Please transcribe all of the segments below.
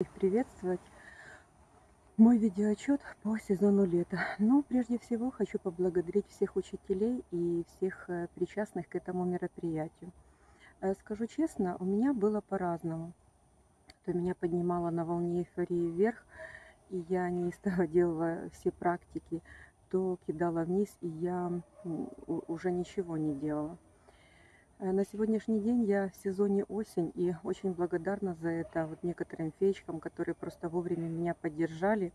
их приветствовать. Мой видеоотчет по сезону лета. Ну, прежде всего, хочу поблагодарить всех учителей и всех э, причастных к этому мероприятию. Э, Скажу честно, у меня было по-разному. То меня поднимало на волне эйфории вверх, и я неистово делала все практики, то кидала вниз, и я уже ничего не делала. Э, На сегодняшний день я в сезоне осень и очень благодарна за это вот некоторым феечкам, которые просто вовремя меня поддержали.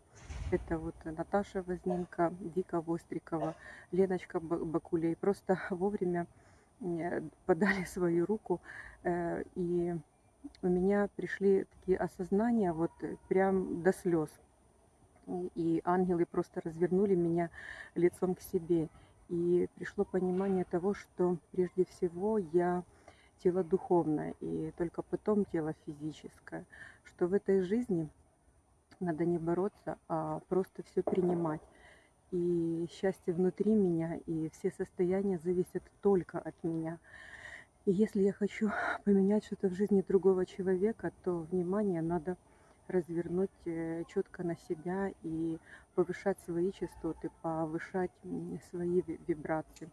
Это вот Наташа Возненко, Вика Вострикова, Леночка Ба- Бакулей. Просто вовремя э, подали свою руку э, и у меня пришли такие осознания вот прям до слез. И ангелы просто развернули меня лицом к себе. И пришло понимание того, что прежде всего я тело духовное, и только потом тело физическое. Что в этой жизни надо не бороться, а просто все принимать. И счастье внутри меня, и все состояния зависят только от меня. И если я хочу поменять что-то в жизни другого человека, то внимание надо развернуть четко на себя и повышать свои частоты, повышать свои ви- вибрации.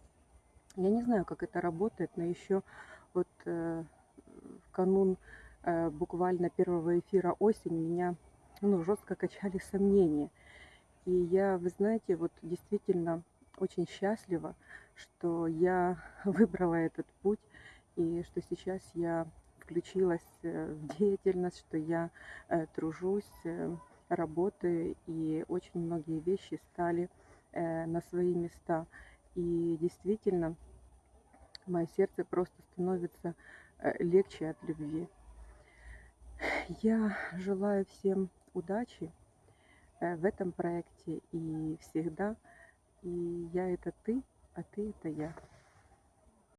Я не знаю, как это работает, но еще вот э, в канун э, буквально первого эфира осень меня ну, жестко качали сомнения. И я, вы знаете, вот действительно очень счастлива, что я выбрала этот путь и что сейчас я включилась э, в деятельность, что я э, тружусь, э, работаю, и очень многие вещи стали на свои места. И действительно, мое сердце просто становится легче от любви. Я желаю всем удачи в этом проекте и всегда. И я это ты, а ты это я.